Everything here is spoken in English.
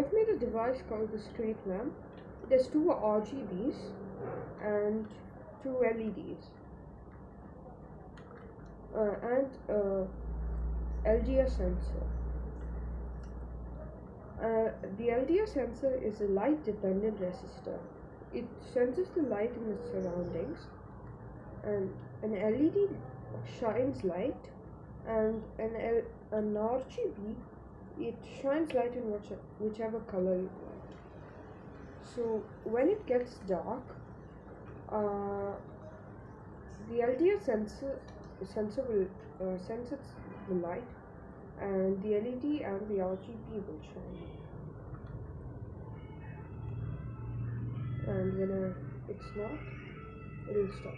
device called the street lamp. There's two RGBs and two LEDs uh, and a LDR sensor. Uh, the LDR sensor is a light dependent resistor. It senses the light in its surroundings and an LED shines light and an, L- an RGB it shines light in which, whichever color you want. So when it gets dark, uh, the LDR sensor sensor will uh, sense its, the light, and the LED and the RGB will shine. And when uh, it's not, it will stop.